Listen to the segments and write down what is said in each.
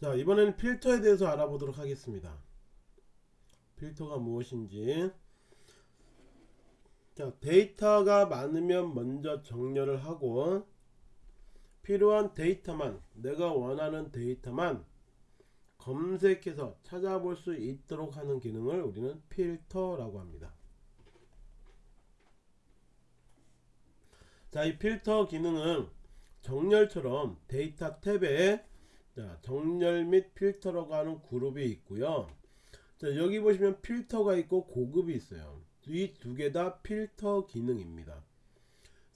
자 이번에는 필터에 대해서 알아보도록 하겠습니다. 필터가 무엇인지. 자 데이터가 많으면 먼저 정렬을 하고 필요한 데이터만 내가 원하는 데이터만 검색해서 찾아볼 수 있도록 하는 기능을 우리는 필터라고 합니다. 자 이 필터 기능은 정렬처럼 데이터 탭에 자, 정렬 및 필터라고 하는 그룹이 있고요. 자, 여기 보시면 필터가 있고 고급이 있어요. 이 두 개 다 필터 기능입니다.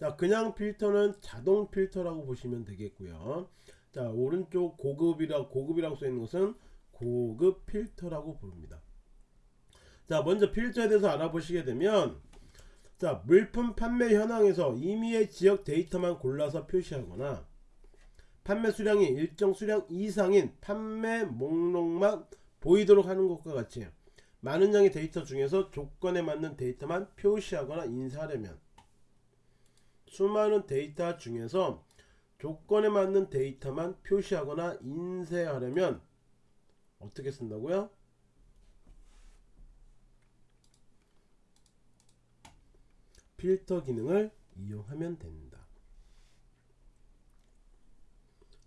자, 그냥 필터는 자동 필터라고 보시면 되겠고요. 자, 오른쪽 고급이라 고급이라고 써 있는 것은 고급 필터라고 부릅니다. 자, 먼저 필터에 대해서 알아보시게 되면 자, 물품 판매 현황에서 임의의 지역 데이터만 골라서 표시하거나 판매 수량이 일정 수량 이상인 판매 목록만 보이도록 하는 것과 같이 많은 양의 데이터 중에서 조건에 맞는 데이터만 표시하거나 인쇄하려면 수많은 데이터 중에서 조건에 맞는 데이터만 표시하거나 인쇄하려면 어떻게 쓴다고요? 필터 기능을 이용하면 됩니다.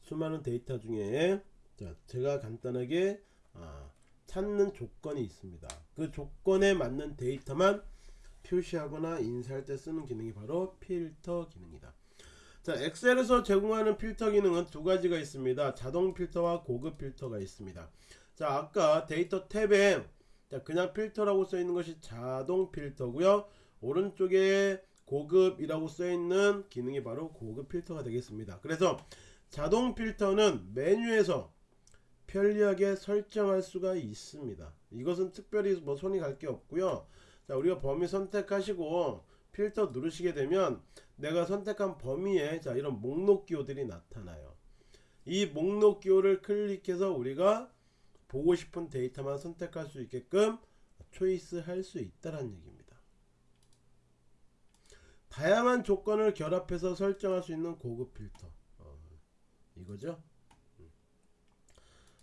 수많은 데이터 중에 자, 제가 간단하게 아, 찾는 조건이 있습니다. 그 조건에 맞는 데이터만 표시하거나 인쇄할 때 쓰는 기능이 바로 필터 기능이다. 자, 엑셀에서 제공하는 필터 기능은 두 가지가 있습니다. 자동 필터와 고급 필터가 있습니다. 자, 아까 데이터 탭에 자, 그냥 필터라고 써 있는 것이 자동 필터고요. 오른쪽에 고급이라고 써 있는 기능이 바로 고급 필터가 되겠습니다. 그래서 자동 필터는 메뉴에서 편리하게 설정할 수가 있습니다. 이것은 특별히 뭐 손이 갈 게 없고요. 자, 우리가 범위 선택하시고 필터 누르시게 되면 내가 선택한 범위에 자, 이런 목록 기호들이 나타나요. 이 목록 기호를 클릭해서 우리가 보고 싶은 데이터만 선택할 수 있게끔 초이스 할 수 있다는 얘기입니다. 다양한 조건을 결합해서 설정할 수 있는 고급 필터. 이거죠? 음.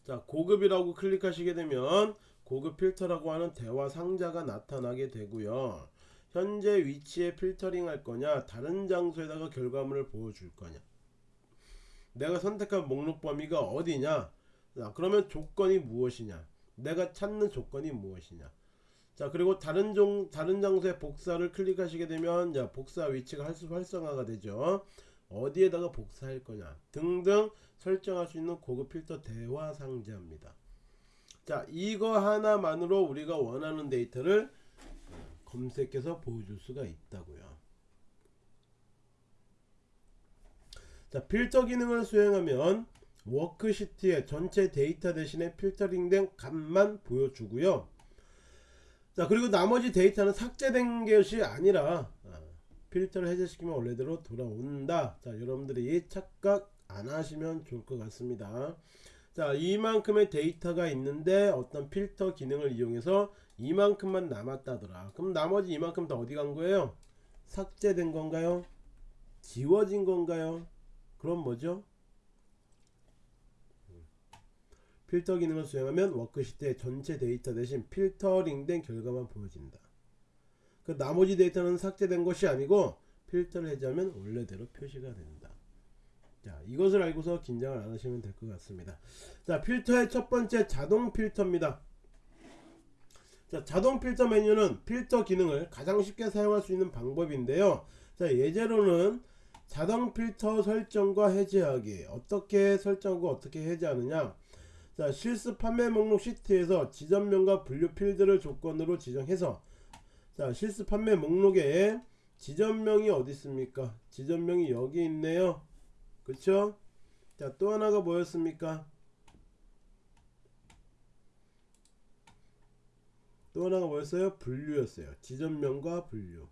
자 고급이라고 클릭하시게 되면 고급 필터라고 하는 대화 상자가 나타나게 되고요. 현재 위치에 필터링 할 거냐 다른 장소에다가 결과물을 보여줄 거냐. 내가 선택한 목록 범위가 어디냐? 자 그러면 조건이 무엇이냐? 내가 찾는 조건이 무엇이냐? 자 그리고 다른 종 다른 장소에 복사를 클릭하시게 되면 자 복사 위치가 활성화가 되죠 어디에다가 복사할 거냐 등등 설정할 수 있는 고급 필터 대화 상자입니다. 자 이거 하나만으로 우리가 원하는 데이터를 검색해서 보여줄 수가 있다고요. 자 필터 기능을 수행하면 워크시트의 전체 데이터 대신에 필터링된 값만 보여주고요. 자 그리고 나머지 데이터는 삭제된 것이 아니라 필터를 해제시키면 원래대로 돌아온다. 자 여러분들이 착각 안 하시면 좋을 것 같습니다. 자 이만큼의 데이터가 있는데 어떤 필터 기능을 이용해서 이만큼만 남았다더라. 그럼 나머지 이만큼 다 어디 간 거예요? 삭제된 건가요? 지워진 건가요? 그럼 뭐죠? 필터 기능을 수행하면 워크시트의 전체 데이터 대신 필터링된 결과만 보여진다 그 나머지 데이터는 삭제된 것이 아니고 필터를 해제하면 원래대로 표시가 된다. 자 이것을 알고서 긴장을 안 하시면 될 것 같습니다. 자 필터의 첫 번째 자동 필터입니다. 자 자동 필터 메뉴는 필터 기능을 가장 쉽게 사용할 수 있는 방법인데요. 자 예제로는 자동 필터 설정과 해제하기 어떻게 설정하고 어떻게 해제하느냐 자 실습 판매 목록 시트에서 지점명과 분류 필드를 조건으로 지정해서 자 실수 판매 목록에 지점명이 어디 있습니까? 지점명이 여기 있네요. 그쵸? 자 또 하나가 뭐였습니까? 또 하나가 뭐였어요? 분류였어요. 지점명과 분류.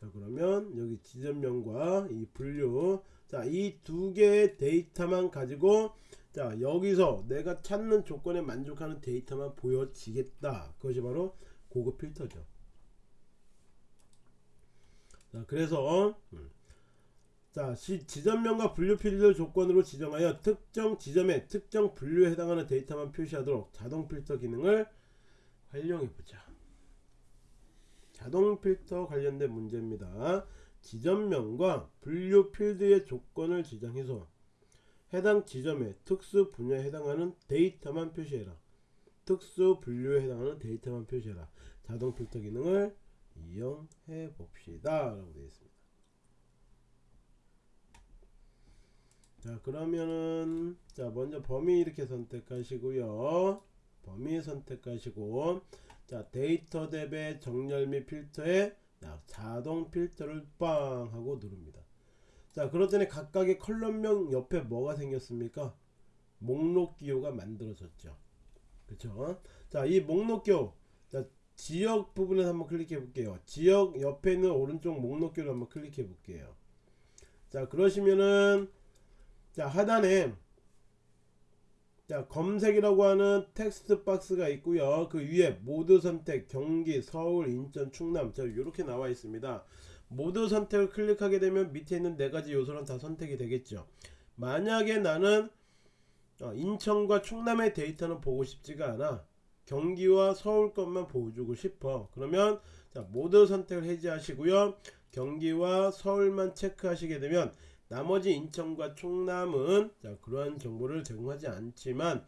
자 그러면 여기 지점명과 이 분류. 자 이 두 개의 데이터만 가지고 자 여기서 내가 찾는 조건에 만족하는 데이터만 보여지겠다. 그것이 바로 고급 필터죠 자 그래서 음. 자, 시, 지점명과 분류 필드 조건으로 지정하여 특정 지점에 특정 분류에 해당하는 데이터만 표시하도록 자동 필터 기능을 활용해 보자. 자동 필터 관련된 문제입니다. 지점명과 분류 필드의 조건을 지정해서 해당 지점의 특수 분야에 해당하는 데이터만 표시해라. 특수 분류에 해당하는 데이터만 표시해라. 자동 필터 기능을 이용해 봅시다. 라고 되어 있습니다. 자 그러면은 자 먼저 범위 이렇게 선택하시고요. 범위 선택하시고 자 데이터 탭의 정렬 및 필터에 자, 자동 필터를 빵 하고 누릅니다. 자 그렇더니 각각의 컬럼명 옆에 뭐가 생겼습니까? 목록 기호가 만들어졌죠. 그쵸? 자이 목록 기호 자 지역 부분에서 한번 클릭해 볼게요. 지역 옆에 있는 오른쪽 목록 기호를 한번 클릭해 볼게요. 자 그러시면은 자 하단에 자 검색이라고 하는 텍스트 박스가 있고요. 그 위에 모두 선택 경기 서울 인천 충남 자 이렇게 나와 있습니다. 모두 선택을 클릭하게 되면 밑에 있는 네 가지 요소는 다 선택이 되겠죠. 만약에 나는 어, 인천과 충남의 데이터는 보고 싶지가 않아 경기와 서울 것만 보여주고 싶어 그러면 자 모두 선택을 해제하시고요 경기와 서울만 체크하시게 되면 나머지 인천과 충남은 자, 그러한 정보를 제공하지 않지만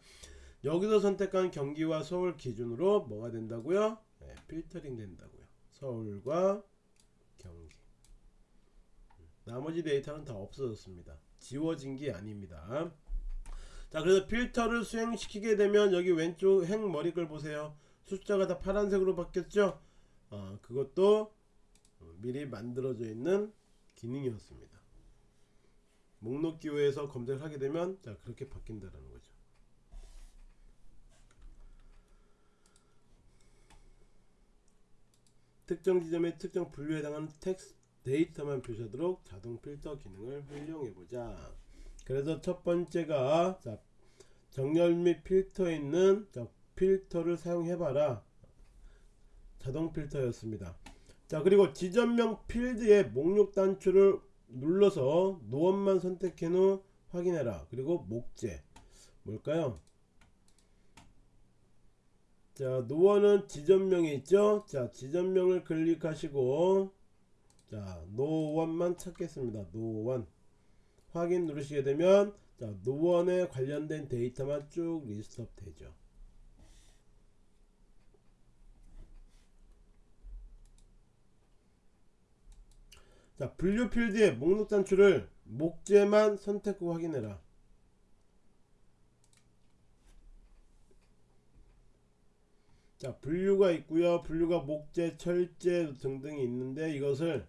여기서 선택한 경기와 서울 기준으로 뭐가 된다고요? 네, 필터링 된다고요. 서울과 경기. 나머지 데이터는 다 없어졌습니다. 지워진 게 아닙니다. 자, 그래서 필터를 수행시키게 되면 여기 왼쪽 행 머리글 보세요. 숫자가 다 파란색으로 바뀌었죠? 어, 그것도 미리 만들어져 있는 기능이었습니다. 목록 기호에서 검색을 하게 되면 자 그렇게 바뀐다라는 거죠. 특정 지점의 특정 분류에 해당하는 텍스트 데이터만 표시하도록 자동 필터 기능을 활용해 보자. 그래서 첫 번째가 자, 정렬 및 필터에 있는 자, 필터를 사용해 봐라. 자동 필터였습니다. 자 그리고 지점명 필드의 목록 단추를 눌러서 노원만 선택해 놓 확인해라. 그리고 목재. 뭘까요? 자 노원은 지점명이 있죠? 자 지점명을 클릭하시고 자 노원만 찾겠습니다. 노원 확인 누르시게 되면 자 노원에 관련된 데이터만 쭉 list up 되죠. 자 분류 필드의 목록 단추를 목재만 선택 후 확인해라. 자 분류가 있고요. 분류가 목재 철제 등등이 있는데 이것을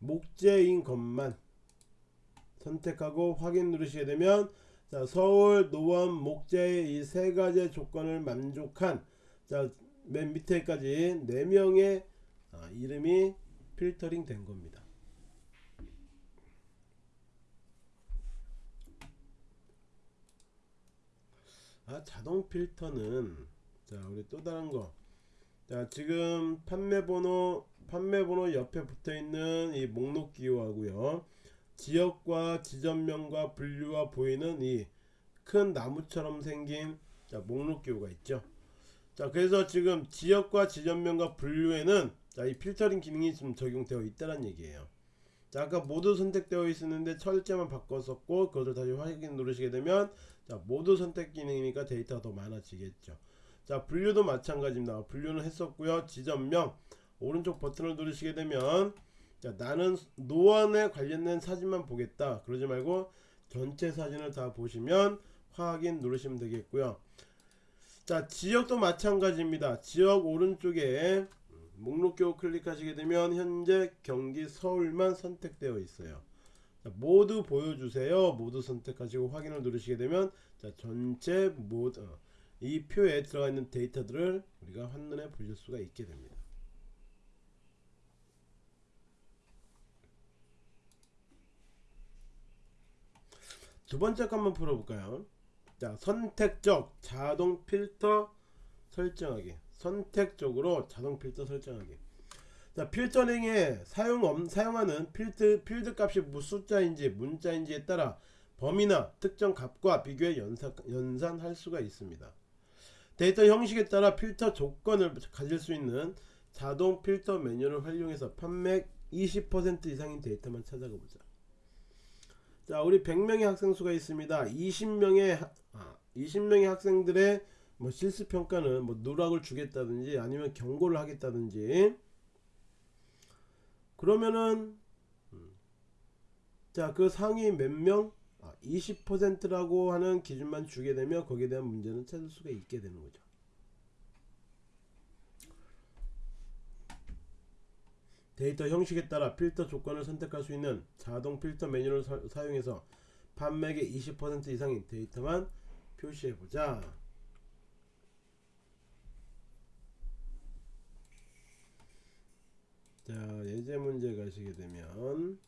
목재인 것만 선택하고 확인 누르시게 되면 자 서울 노원 목재의 이 세 가지 조건을 만족한 자 맨 밑에까지 4명의 아, 이름이 필터링 된 겁니다. 아 자동 필터는 자 우리 또 다른 거 자 지금 판매 번호 판매 번호 옆에 붙어 있는 이 목록 기호하고요 지역과 지점명과 분류가 보이는 이 큰 나무처럼 생긴 자 목록 기호가 있죠. 자 그래서 지금 지역과 지점명과 분류에는 자 이 필터링 기능이 좀 적용되어 있다는 얘기예요. 자 아까 모두 선택되어 있었는데 철제만 바꿨었고 그것을 다시 확인 누르시게 되면 자 모두 선택 기능이니까 데이터가 더 많아지겠죠. 자 분류도 마찬가지입니다. 분류는 했었고요. 지점명 오른쪽 버튼을 누르시게 되면 자 나는 노안에 관련된 사진만 보겠다. 그러지 말고 전체 사진을 다 보시면 확인 누르시면 되겠고요. 자 지역도 마찬가지입니다. 지역 오른쪽에 목록표 클릭하시게 되면 현재 경기 서울만 선택되어 있어요. 자, 모두 보여주세요. 모두 선택하시고 확인을 누르시게 되면 자 전체 모두 어, 이 표에 들어가 있는 데이터들을 우리가 한눈에 보실 수가 있게 됩니다 두 번째 거 한번 풀어볼까요 자 선택적 자동 필터 설정하기 선택적으로 자동 필터 설정하기 자 필터링에 사용 없, 사용하는 필드 필드 값이 무 숫자인지 문자인지에 따라 범위나 특정 값과 비교해 연사, 연산할 수가 있습니다. 데이터 형식에 따라 필터 조건을 가질 수 있는 자동 필터 메뉴를 활용해서 판매 20% 이상인 데이터만 찾아가 보자. 자, 우리 100명의 학생 수가 있습니다. 20명의 아, 20명의 학생들의 뭐 실습 평가는 뭐 누락을 주겠다든지 아니면 경고를 하겠다든지 그러면은 음, 자, 그 상위 몇 명? 아, 20%라고 하는 기준만 주게 되면 거기에 대한 문제는 찾을 수가 있게 되는 거죠. 데이터 형식에 따라 필터 조건을 선택할 수 있는 자동 필터 메뉴를 사, 사용해서 판매액의 20% 이상인 데이터만 표시해 보자. 자, 예제 문제 가시게 되면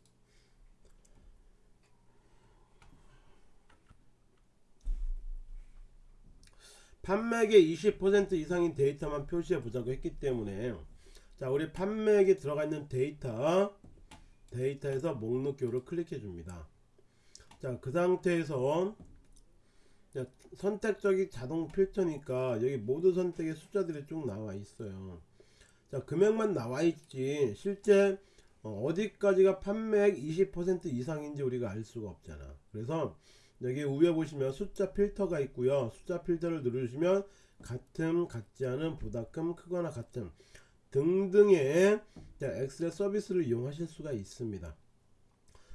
판매액의 20% 이상인 데이터만 표시해 보자고 했기 때문에 자 우리 판매액에 들어가 있는 데이터 데이터에서 목록표를 클릭해 줍니다. 자 그 상태에서 자, 선택적인 자동 필터니까 여기 모두 선택의 숫자들이 쭉 나와 있어요. 자 금액만 나와 있지 실제 어, 어디까지가 판매액 20% 이상인지 우리가 알 수가 없잖아. 그래서 여기 위에 보시면 숫자 필터가 있고요. 숫자 필터를 누르시면 같음 같지 않은 보다 큰 크거나 같음 등등의 엑셀 서비스를 이용하실 수가 있습니다.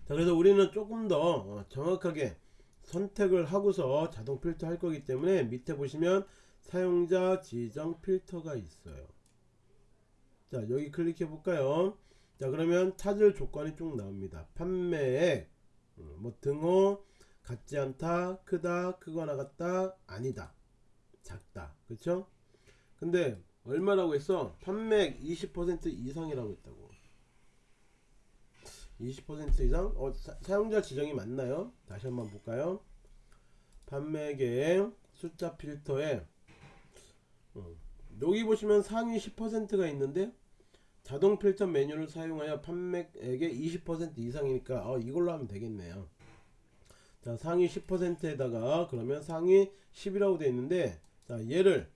자 그래서 우리는 조금 더 어, 정확하게 선택을 하고서 자동 필터 할 거기 때문에 밑에 보시면 사용자 지정 필터가 있어요. 자 여기 클릭해 볼까요? 자 그러면 찾을 조건이 쭉 나옵니다. 판매액 음, 뭐 등호 같지 않다 크다 크거나 같다 아니다 작다. 그쵸? 근데 얼마라고 했어? 판매액 20% 이상이라고 했다고. 20% 이상? 어, 사, 사용자 지정이 맞나요? 다시 한번 볼까요? 판매액의 숫자 필터에 어, 여기 보시면 상위 10%가 있는데 자동 필터 메뉴를 사용하여 판매액의 20% 이상이니까 어, 이걸로 하면 되겠네요. 자 상위 10%에다가 그러면 상위 10이라고 되어 있는데 자 얘를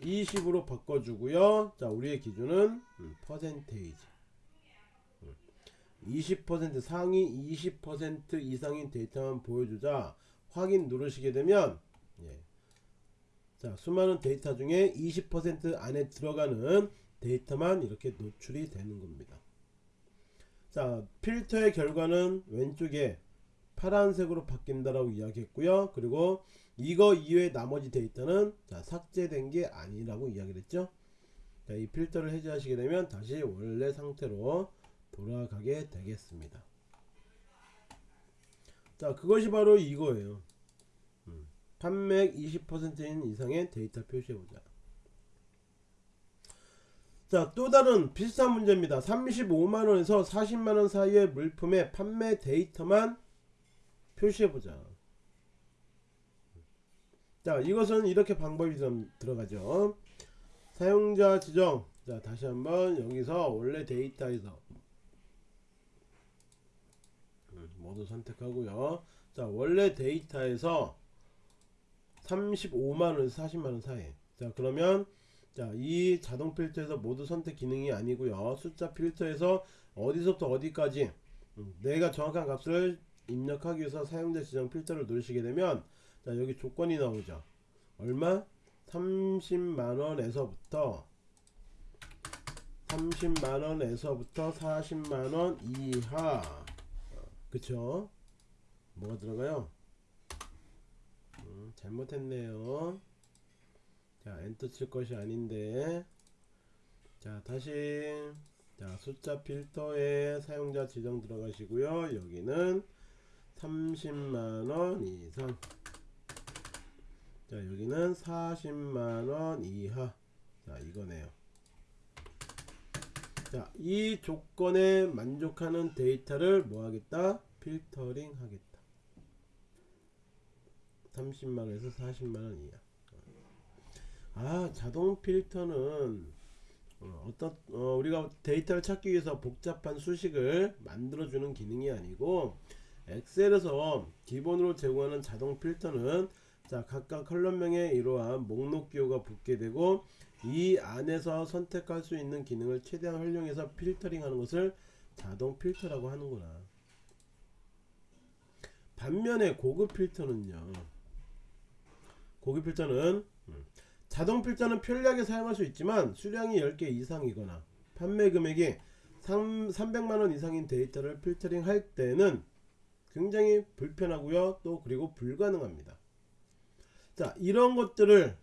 20으로 바꿔주고요. 자 우리의 기준은 음, 퍼센테이지. 20% 상위 20% 이상인 데이터만 보여주자. 확인 누르시게 되면 예. 자 수많은 데이터 중에 20% 안에 들어가는 데이터만 이렇게 노출이 되는 겁니다. 자 필터의 결과는 왼쪽에 파란색으로 바뀐다라고 이야기했고요. 그리고 이거 이외의 나머지 데이터는 자, 삭제된 게 아니라고 이야기를 했죠 자, 이 필터를 해제하시게 되면 다시 원래 상태로 돌아가게 되겠습니다 자 그것이 바로 이거예요 음, 판매액 20%인 이상의 데이터 표시해보자 자, 또 다른 비슷한 문제입니다. 35만원에서 40만원 사이의 물품의 판매 데이터만 표시해보자. 자, 이것은 이렇게 방법이 좀 들어가죠. 사용자 지정. 자, 다시 한번 여기서 원래 데이터에서 음, 모두 선택하고요. 자, 원래 데이터에서 35만원에서 40만원 사이. 자, 그러면 자, 이 자동 필터에서 모두 선택 기능이 아니고요. 숫자 필터에서 어디서부터 어디까지 음, 내가 정확한 값을 입력하기 위해서 사용자 지정 필터를 누르시게 되면 자, 여기 조건이 나오죠. 얼마? 30만원에서부터 30만원에서부터 40만원 이하 그쵸? 뭐가 들어가요? 음, 잘못했네요. 자 엔터 칠 것이 아닌데 자 다시 자 숫자 필터에 사용자 지정 들어가시고요 여기는 30만원 이상 자 여기는 40만원 이하. 자 이거네요. 자이 조건에 만족하는 데이터를 뭐 하겠다? 필터링 하겠다. 30만원에서 40만원 이하. 아 자동 필터는 어, 어떤 어, 우리가 데이터를 찾기 위해서 복잡한 수식을 만들어주는 기능이 아니고 엑셀에서 기본으로 제공하는 자동 필터는 자 각각 컬럼명에 이러한 목록 기호가 붙게 되고 이 안에서 선택할 수 있는 기능을 최대한 활용해서 필터링 하는 것을 자동 필터라고 하는구나. 반면에 고급 필터는요. 고급 필터는 음, 자동 필터는 편리하게 사용할 수 있지만 수량이 10개 이상이거나 판매 금액이 3, 300만원 이상인 데이터를 필터링 할 때는 굉장히 불편하고요 또 그리고 불가능합니다 자 이런 것들을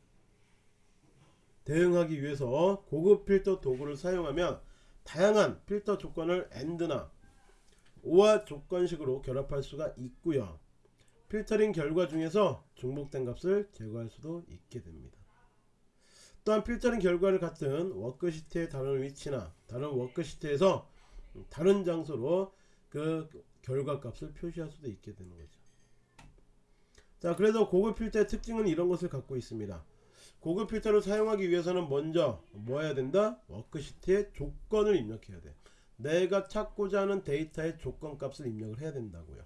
대응하기 위해서 고급 필터 도구를 사용하면 다양한 필터 조건을 AND나 OR 조건식으로 결합할 수가 있고요 필터링 결과 중에서 중복된 값을 제거할 수도 있게 됩니다 또한 필터링 결과를 같은 워크시트의 다른 위치나 다른 워크시트에서 다른 장소로 그 결과 값을 표시할 수도 있게 되는 거죠. 자, 그래서 고급 필터의 특징은 이런 것을 갖고 있습니다. 고급 필터를 사용하기 위해서는 먼저 뭐 해야 된다? 워크시트에 조건을 입력해야 돼. 내가 찾고자 하는 데이터의 조건 값을 입력을 해야 된다고요.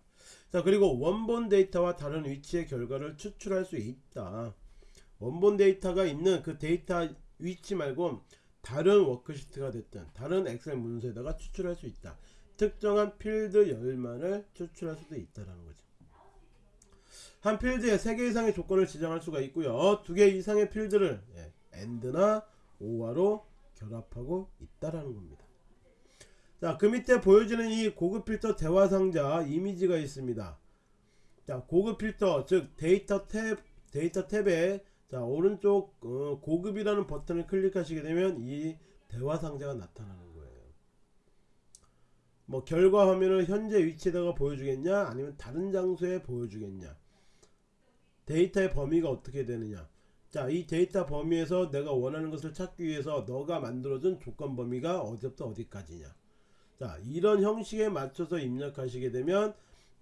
자, 그리고 원본 데이터와 다른 위치의 결과를 추출할 수 있다. 원본 데이터가 있는 그 데이터 위치 말고 다른 워크시트가 됐든 다른 엑셀 문서에다가 추출할 수 있다. 특정한 필드 열만을 추출할 수도 있다라는 거죠. 한 필드에 3개 이상의 조건을 지정할 수가 있고요. 2개 이상의 필드를 예, AND나 OR로 결합하고 있다라는 겁니다. 자, 그 밑에 보여지는 이 고급 필터 대화 상자 이미지가 있습니다. 자, 고급 필터 즉 데이터 탭 데이터 탭에 자 오른쪽 어, 고급이라는 버튼을 클릭하시게 되면 이 대화 상자가 나타나는 거예요. 뭐 결과 화면을 현재 위치에다가 보여주겠냐 아니면 다른 장소에 보여주겠냐 데이터의 범위가 어떻게 되느냐 자 이 데이터 범위에서 내가 원하는 것을 찾기 위해서 너가 만들어준 조건 범위가 어디부터 어디까지냐 자 이런 형식에 맞춰서 입력하시게 되면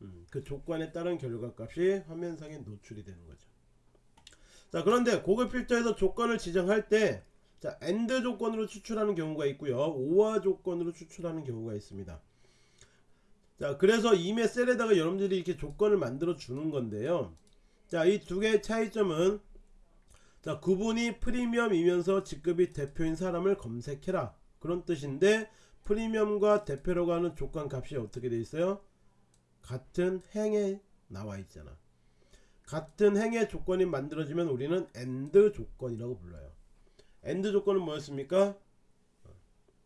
음, 그 조건에 따른 결과값이 화면상에 노출이 되는 거죠 자 그런데 고급 필터에서 조건을 지정할 때 자, AND 조건으로 추출하는 경우가 있고요. OR 조건으로 추출하는 경우가 있습니다. 자, 그래서 이메 셀에다가 여러분들이 이렇게 조건을 만들어 주는 건데요. 자, 이 두 개의 차이점은 자, 구분이 프리미엄이면서 직급이 대표인 사람을 검색해라. 그런 뜻인데 프리미엄과 대표라고 하는 조건 값이 어떻게 돼 있어요? 같은 행에 나와 있잖아. 같은 행의 조건이 만들어지면 우리는 AND 조건이라고 불러요. AND 조건은 뭐였습니까?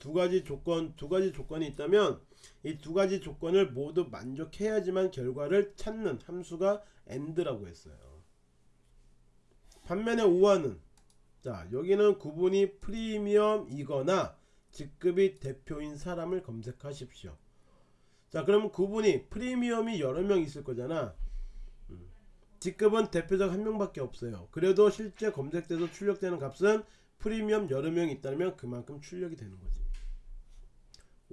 두 가지 조건, 두 가지 조건이 있다면 이 두 가지 조건을 모두 만족해야지만 결과를 찾는 함수가 AND라고 했어요. 반면에 OR는 자 여기는 구분이 프리미엄이거나 직급이 대표인 사람을 검색하십시오. 자 그러면 구분이 프리미엄이 여러 명 있을 거잖아. 직급은 대표적 한 명밖에 없어요. 그래도 실제 검색돼서 출력되는 값은 프리미엄 여러 명 있다면 그만큼 출력이 되는 거지.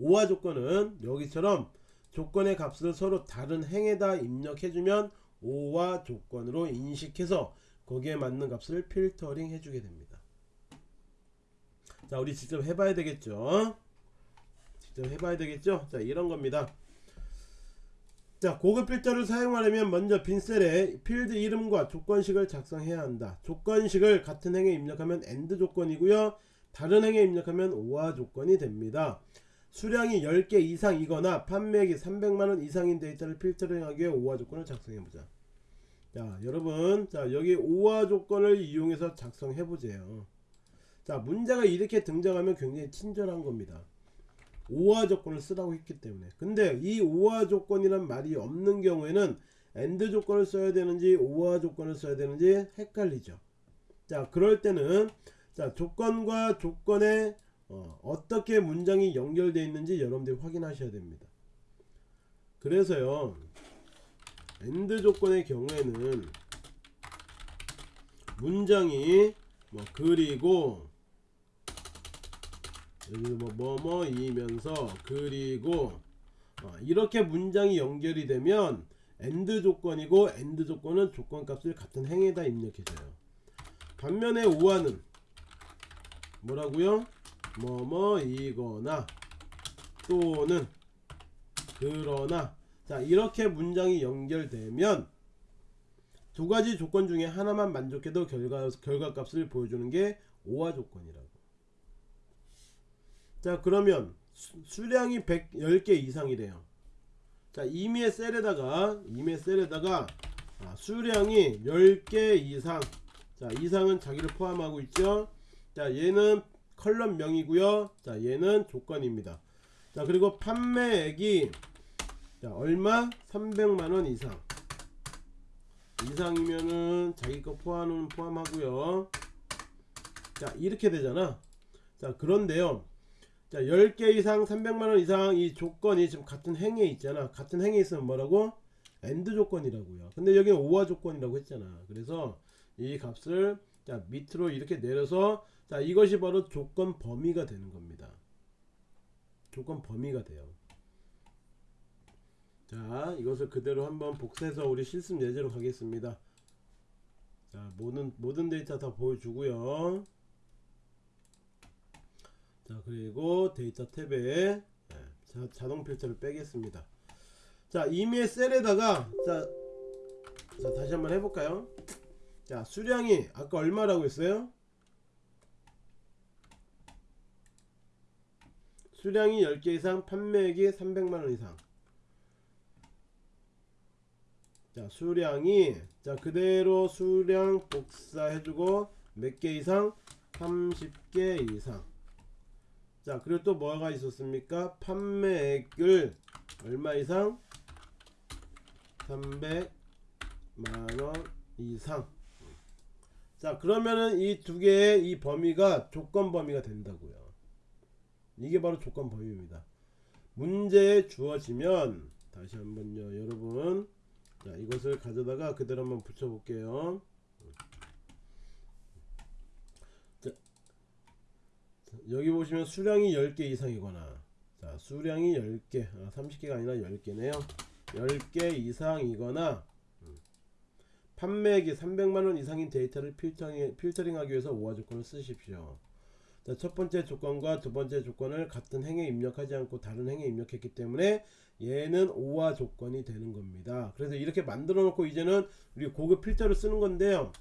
오화 조건은 여기처럼 조건의 값을 서로 다른 행에다 입력해주면 오화 조건으로 인식해서 거기에 맞는 값을 필터링 해주게 됩니다. 자, 우리 직접 해봐야 되겠죠? 직접 해봐야 되겠죠? 자, 이런 겁니다. 자 고급 필터를 사용하려면 먼저 빈 셀에 필드 이름과 조건식을 작성해야 한다 조건식을 같은 행에 입력하면 AND 조건이고요 다른 행에 입력하면 OR 조건이 됩니다 수량이 10개 이상이거나 판매액이 300만원 이상인 데이터를 필터링하기 위해 OR 조건을 작성해보자. 자 여러분 자 여기 OR 조건을 이용해서 작성해보세요. 자 문제가 이렇게 등장하면 굉장히 친절한 겁니다. OR 조건을 쓰라고 했기 때문에. 근데 이 OR 조건이란 말이 없는 경우에는 AND 조건을 써야 되는지 OR 조건을 써야 되는지 헷갈리죠. 자 그럴 때는 자 조건과 조건에 어, 떻게 문장이 연결되어 있는지 여러분들이 확인하셔야 됩니다. 그래서요 AND 조건의 경우에는 문장이 뭐 그리고 여기 뭐 뭐뭐이면서 그리고 어, 이렇게 문장이 연결이 되면 AND 조건이고 AND 조건은 조건 값을 같은 행에다 입력해줘요. 반면에 OR는 뭐라고요 뭐뭐이거나 또는 그러나 자 이렇게 문장이 연결되면 두 가지 조건 중에 하나만 만족해도 결과 결과값을 보여주는 게 오화 조건이라고. 자 그러면 수, 수량이 110개 이상이래요. 자 임의의 셀에다가 임의의 셀에다가 아, 수량이 10개 이상 자 이상은 자기를 포함하고 있죠. 자 얘는 column명이고요. 자 얘는 조건입니다. 자 그리고 판매액이 자 얼마? 300만원 이상. 이상이면은 자기 거 포함은 포함하고요. 자 이렇게 되잖아. 자 그런데요. 자 10개 이상 300만원 이상 이 조건이 지금 같은 행에 있잖아. 같은 행에 있으면 뭐라고? AND 조건이라고요. 근데 여기는 OR 조건이라고 했잖아. 그래서 이 값을 자 밑으로 이렇게 내려서 자 이것이 바로 조건 범위가 되는 겁니다. 조건 범위가 돼요. 자 이것을 그대로 한번 복사해서 우리 실습 예제로 가겠습니다. 자 모든 모든 데이터 다 보여주고요. 자 그리고 데이터 탭에 네, 자, 자동 필터를 빼겠습니다. 자 이메일 셀에다가 자, 자 다시 한번 해볼까요? 자 수량이 아까 얼마라고 했어요 수량이 10개 이상 판매액이 300만원 이상. 자 수량이 자 그대로 수량 복사해주고 몇 개 이상? 30개 이상. 자 그리고 또 뭐가 있었습니까? 판매액을 얼마 이상? 300만원 이상. 자 그러면은 이 두 개의 이 범위가 조건 범위가 된다고요 이게 바로 조건 범위입니다. 문제에 주어지면 다시 한번요 여러분 자 이것을 가져다가 그대로 한번 붙여 볼게요. 자, 여기 보시면 수량이 10개 이상이거나 자 수량이 10개 아, 30개가 아니라 10개네요. 10개 이상이거나 음, 판매액이 300만원 이상인 데이터를 필터링, 필터링하기 위해서 오화 조건을 쓰십시오 자, 첫 번째 조건과 두 번째 조건을 같은 행에 입력하지 않고 다른 행에 입력했기 때문에 얘는 오화 조건이 되는 겁니다. 그래서 이렇게 만들어 놓고 이제는 우리 고급 필터를 쓰는 건데요.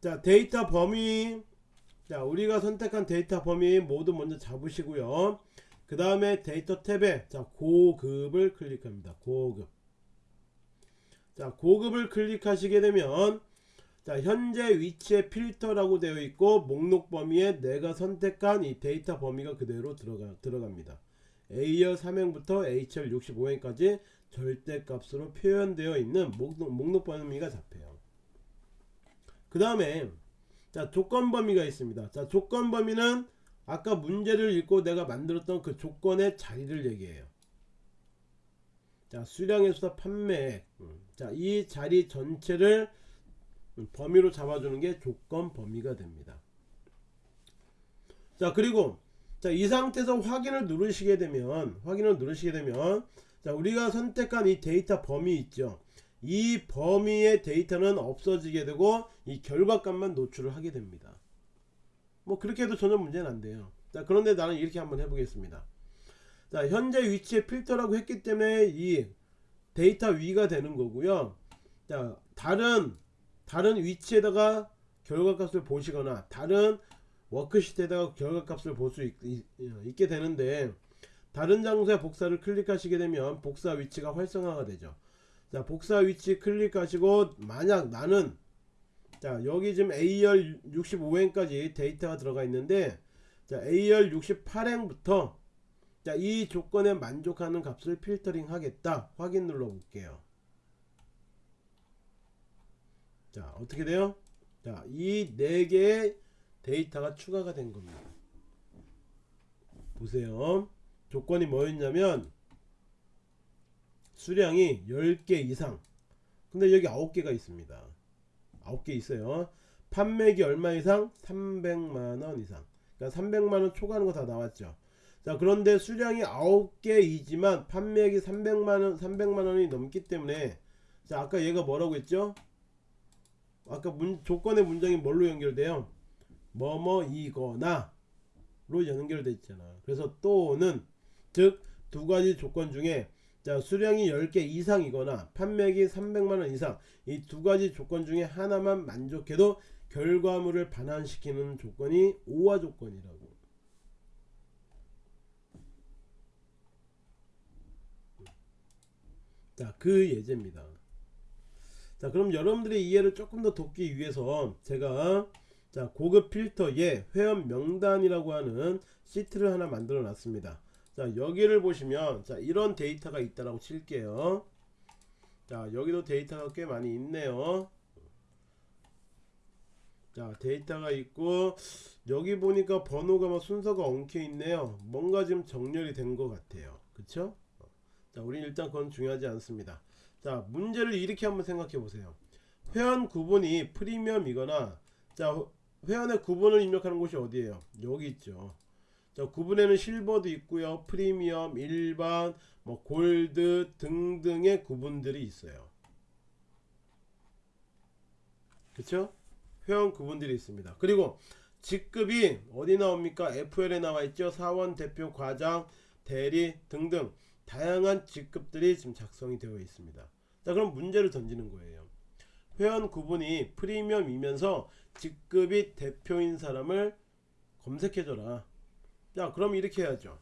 자, 데이터 범위. 자, 우리가 선택한 데이터 범위 모두 먼저 잡으시고요. 그 다음에 데이터 탭에 자, 고급을 클릭합니다. 고급. 자, 고급을 클릭하시게 되면 자 현재 위치에 필터라고 되어 있고 목록 범위에 내가 선택한 이 데이터 범위가 그대로 들어가, 들어갑니다. A열 3행부터 H열 65행까지 절대값으로 표현되어 있는 목록, 목록 범위가 잡혀요. 그 다음에 자 조건 범위가 있습니다. 자 조건 범위는 아까 문제를 읽고 내가 만들었던 그 조건의 자리를 얘기해요. 자 수량에서 판매 음, 자이 자리 전체를 범위로 잡아주는 게 조건 범위가 됩니다. 자 그리고 자, 이 상태에서 확인을 누르시게 되면 확인을 누르시게 되면 자 우리가 선택한 이 데이터 범위 있죠. 이 범위의 데이터는 없어지게 되고 이 결과값만 노출을 하게 됩니다. 뭐 그렇게 해도 전혀 문제는 안 돼요. 자 그런데 나는 이렇게 한번 해보겠습니다. 자 현재 위치에 필터라고 했기 때문에 이 데이터 위가 되는 거고요. 자 다른 다른 위치에다가 결과값을 보시거나 다른 워크시트에다가 결과값을 볼 수 있게 되는데 다른 장소에 복사를 클릭하시게 되면 복사 위치가 활성화가 되죠. 자 복사 위치 클릭하시고 만약 나는 자 여기 지금 A열 65행까지 데이터가 들어가 있는데 자 A열 68행부터 자 이 조건에 만족하는 값을 필터링 하겠다. 확인 눌러 볼게요 자 어떻게 돼요? 자이 네 개의 데이터가 추가가 된 겁니다. 보세요. 조건이 뭐였냐면 수량이 10개 이상. 근데 여기 9개가 있습니다. 9개 있어요. 판매기 얼마 이상? 300만원 이상. 그러니까 300만원 초과하는 거 다 나왔죠. 자 그런데 수량이 9개이지만 판매액이 300만원 300만원이 넘기 때문에 자 아까 얘가 뭐라고 했죠 아까 문, 조건의 문장이 뭘로 연결돼요? 뭐뭐이거나 로 연결돼 있잖아. 그래서 또는 즉 두 가지 조건 중에 자 수량이 10개 이상이거나 판매액이 300만원 이상 이 두 가지 조건 중에 하나만 만족해도 결과물을 반환시키는 조건이 오화 조건이라고. 자, 그 예제입니다. 자, 그럼 여러분들의 이해를 조금 더 돕기 위해서 제가 자, 고급 필터에 회원 명단이라고 하는 시트를 하나 만들어 놨습니다. 자, 여기를 보시면 자, 이런 데이터가 있다라고 칠게요. 자, 여기도 데이터가 꽤 많이 있네요. 자, 데이터가 있고 여기 보니까 번호가 막 순서가 엉켜 있네요. 뭔가 지금 정렬이 된 것 같아요. 그쵸? 자, 우리 일단 그건 중요하지 않습니다. 자, 문제를 이렇게 한번 생각해 보세요. 회원 구분이 프리미엄이거나 자, 회원의 구분을 입력하는 곳이 어디예요? 여기 있죠. 자, 구분에는 실버도 있고요. 프리미엄, 일반, 뭐 골드 등등의 구분들이 있어요. 그쵸? 회원 구분들이 있습니다. 그리고 직급이 어디 나옵니까? FL에 나와 있죠. 사원, 대표, 과장, 대리 등등 다양한 직급들이 지금 작성이 되어 있습니다. 자, 그럼 문제를 던지는 거예요. 회원 구분이 프리미엄이면서 직급이 대표인 사람을 검색해줘라. 자, 그럼 이렇게 해야죠.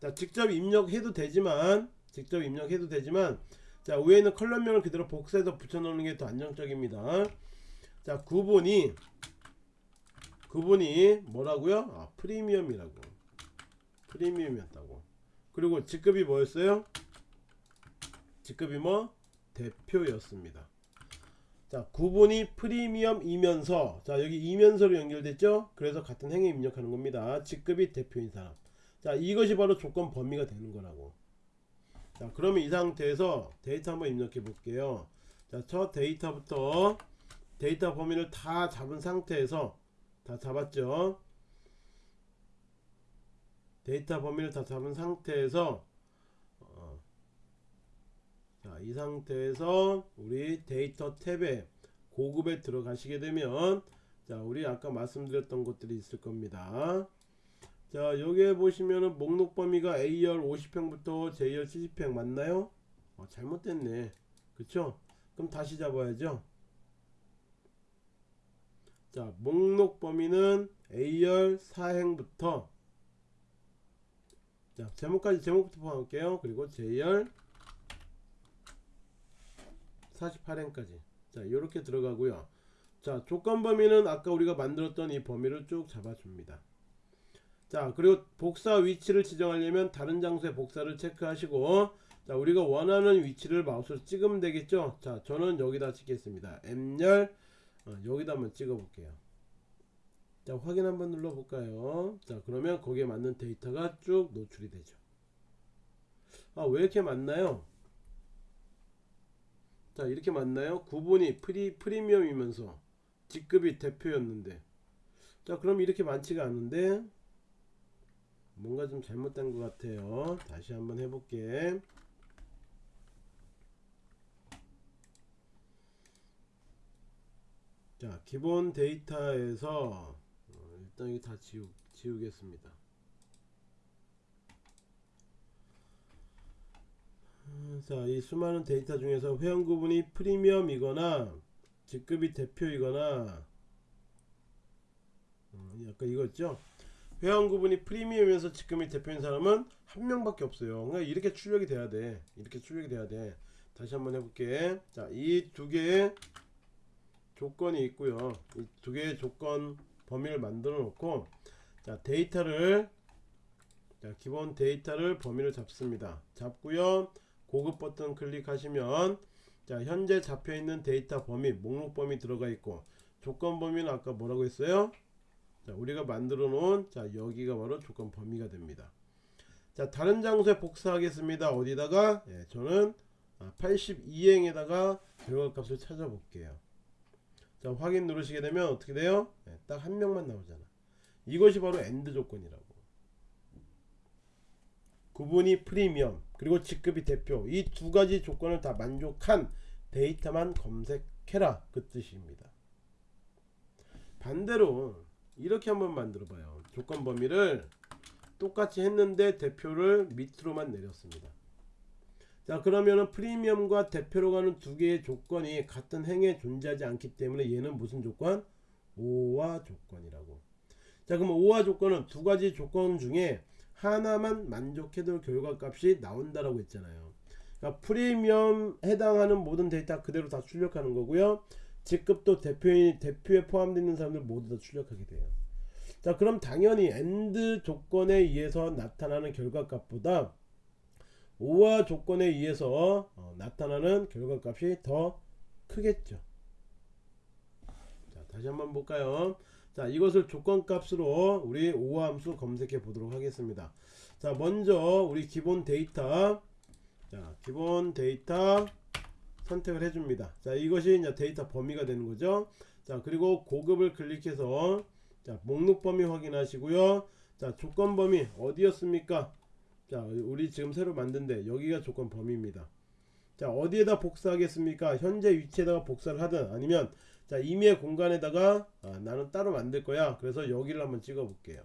자, 직접 입력해도 되지만, 직접 입력해도 되지만, 자, 위에 있는 column명을 그대로 복사해서 붙여놓는 게 더 안정적입니다. 자, 구분이, 구분이 뭐라고요? 아, 프리미엄이라고. 프리미엄이었다고. 그리고 직급이 뭐였어요? 직급이 뭐? 대표였습니다. 자, 구분이 프리미엄이면서 자, 여기 이면서로 연결됐죠? 그래서 같은 행위 입력하는 겁니다. 직급이 대표인 사람. 자, 이것이 바로 조건 범위가 되는 거라고. 자, 그러면 이 상태에서 데이터 한번 입력해 볼게요. 자, 첫 데이터부터 데이터 범위를 다 잡은 상태에서 다 잡았죠? 데이터 범위를 다 잡은 상태에서 어, 자, 이 상태에서 우리 데이터 탭에 고급에 들어가시게 되면 자, 우리 아까 말씀드렸던 것들이 있을 겁니다. 자, 여기에 보시면은 목록 범위가 A열 50행부터 J열 70행 맞나요? 어, 잘못됐네. 그쵸? 그럼 다시 잡아야죠. 자, 목록 범위는 A열 4행부터 자, 제목까지 제목부터 포함할게요. 그리고 J열 48행까지. 자, 이렇게 들어가고요. 자, 조건 범위는 아까 우리가 만들었던 이 범위를 쭉 잡아줍니다. 자, 그리고 복사 위치를 지정하려면 다른 장소에 복사를 체크하시고 자, 우리가 원하는 위치를 마우스로 찍으면 되겠죠? 자, 저는 여기다 찍겠습니다. M열 어, 여기다 한번 찍어 볼게요. 자 확인 한번 눌러 볼까요? 자 그러면 거기에 맞는 데이터가 쭉 노출이 되죠. 아 왜 이렇게 많나요? 자 이렇게 많나요? 구분이 프리, 프리미엄이면서 직급이 대표였는데. 자 그럼 이렇게 많지가 않은데 뭔가 좀 잘못된 것 같아요. 다시 한번 해볼게. 자 기본 데이터에서 일단 이거 다 지우, 지우겠습니다 자, 이 수많은 데이터 중에서 회원 구분이 프리미엄이거나 직급이 대표이거나 음, 약간 이거죠. 회원 구분이 프리미엄에서 직급이 대표인 사람은 한 명밖에 없어요. 그러니까 이렇게 출력이 돼야 돼. 이렇게 출력이 돼야 돼. 다시 한번 해볼게. 자, 이 두 개의 조건이 있고요. 이 두 개의 조건 범위를 만들어 놓고 자 데이터를 자 기본 데이터를 범위를 잡습니다. 잡고요. 고급 버튼 클릭하시면 자 현재 잡혀 있는 데이터 범위 목록 범위 들어가 있고 조건 범위는 아까 뭐라고 했어요? 자 우리가 만들어 놓은 자 여기가 바로 조건 범위가 됩니다. 자 다른 장소에 복사하겠습니다. 어디다가? 예, 저는 82행에다가 아, 결과값을 찾아볼게요 자 확인 누르시게 되면 어떻게 돼요? 네, 딱 한 명만 나오잖아. 이것이 바로 AND 조건이라고. 구분이 프리미엄 그리고 직급이 대표 이 두 가지 조건을 다 만족한 데이터만 검색해라 그 뜻입니다. 반대로 이렇게 한번 만들어 봐요. 조건 범위를 똑같이 했는데 대표를 밑으로만 내렸습니다. 자 그러면은 프리미엄과 대표로 가는 두 개의 조건이 같은 행에 존재하지 않기 때문에 얘는 무슨 조건? 오화 조건이라고. 자 그럼 오화 조건은 두 가지 조건 중에 하나만 만족해도 결과값이 나온다라고 했잖아요. 그러니까 프리미엄 해당하는 모든 데이터 그대로 다 출력하는 거고요. 직급도 대표인 대표에 포함되어 있는 사람들 모두 다 출력하게 돼요. 자 그럼 당연히 AND 조건에 의해서 나타나는 결과값보다 오화 조건에 의해서 어, 나타나는 결과값이 더 크겠죠. 자 다시 한번 볼까요? 자 이것을 조건값으로 우리 오화 함수 검색해 보도록 하겠습니다. 자 먼저 우리 기본 데이터 자 기본 데이터 선택을 해줍니다. 자 이것이 이제 데이터 범위가 되는 거죠. 자 그리고 고급을 클릭해서 자 목록 범위 확인하시고요. 자 조건 범위 어디였습니까? 자 우리 지금 새로 만든데 여기가 조건 범위입니다. 자 어디에다 복사하겠습니까? 현재 위치에다가 복사를 하든 아니면 자 임의의 공간에다가 아, 나는 따로 만들 거야. 그래서 여기를 한번 찍어 볼게요.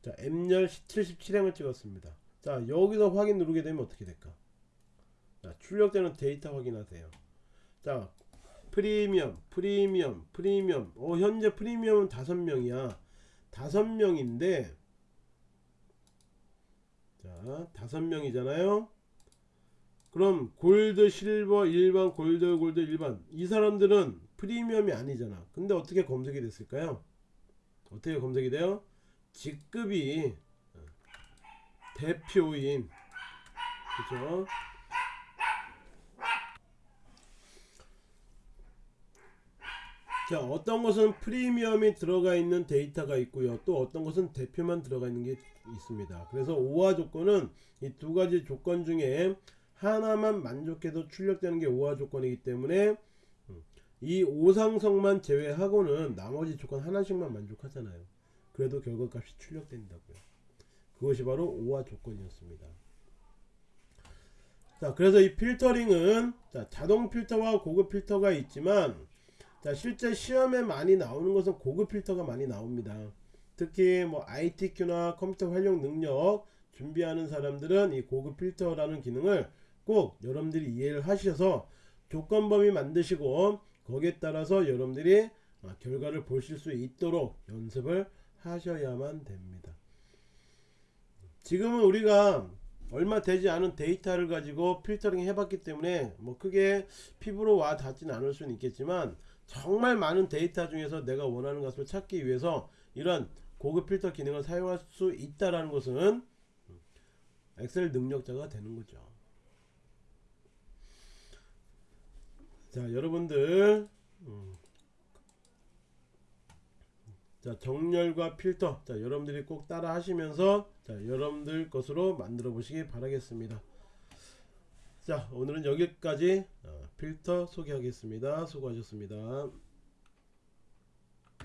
자 M열 77행을 찍었습니다. 자 여기서 확인 누르게 되면 어떻게 될까? 자, 출력되는 데이터 확인하세요. 자, 프리미엄, 프리미엄, 프리미엄. 어, 현재 프리미엄은 다섯 명이야. 다섯 명인데, 자, 다섯 명이잖아요. 그럼 골드, 실버, 일반, 골드, 골드, 일반. 이 사람들은 프리미엄이 아니잖아. 근데 어떻게 검색이 됐을까요? 어떻게 검색이 돼요? 직급이 어, 대표인, 그죠? 자 어떤 것은 프리미엄이 들어가 있는 데이터가 있고요 또 어떤 것은 대표만 들어가 있는 게 있습니다. 그래서 오화 조건은 이 두 가지 조건 중에 하나만 만족해도 출력되는 게 오화 조건이기 때문에 음, 이 오상성만 제외하고는 나머지 조건 하나씩만 만족하잖아요. 그래도 결과값이 출력된다고요. 그것이 바로 오화 조건이었습니다. 자 그래서 이 필터링은 자, 자동 필터와 고급 필터가 있지만 자 실제 시험에 많이 나오는 것은 고급 필터가 많이 나옵니다 특히 뭐 ITQ나 컴퓨터 활용 능력 준비하는 사람들은 이 고급 필터라는 기능을 꼭 여러분들이 이해를 하셔서 조건 범위 만드시고 거기에 따라서 여러분들이 아, 결과를 보실 수 있도록 연습을 하셔야만 됩니다. 지금은 우리가 얼마 되지 않은 데이터를 가지고 필터링 해봤기 때문에 뭐 크게 피부로 와 닿지는 않을 수는 있겠지만 정말 많은 데이터 중에서 내가 원하는 것을 찾기 위해서 이런 고급 필터 기능을 사용할 수 있다라는 것은 엑셀 능력자가 되는 거죠. 자, 여러분들 음. 자, 정렬과 필터. 자, 여러분들이 꼭 따라 하시면서 자, 여러분들 것으로 만들어 보시기 바라겠습니다. 자, 오늘은 여기까지 어, 필터 소개하겠습니다. 수고하셨습니다.